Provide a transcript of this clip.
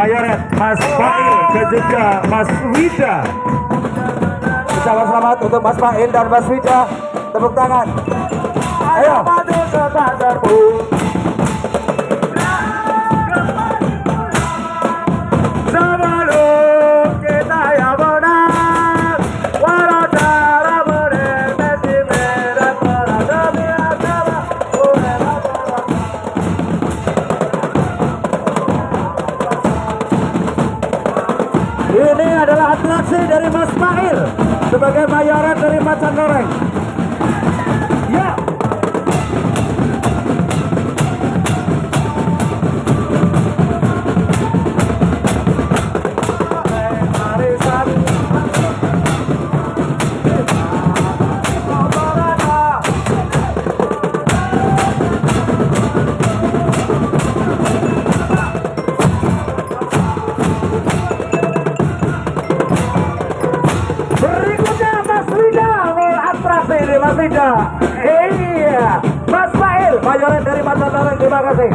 Mayoret Mas Fail dan juga Mas Wida Ucapan selamat untuk Mas Fail dan Mas Wida. Tepuk tangan. Ayo. Sebelum Ini adalah atraksi dari Mas Mail sebagai mayorat dari Macan Goreng. Wida. Iya, Mas Fail, mayorat dari Macan Goreng. Terima kasih.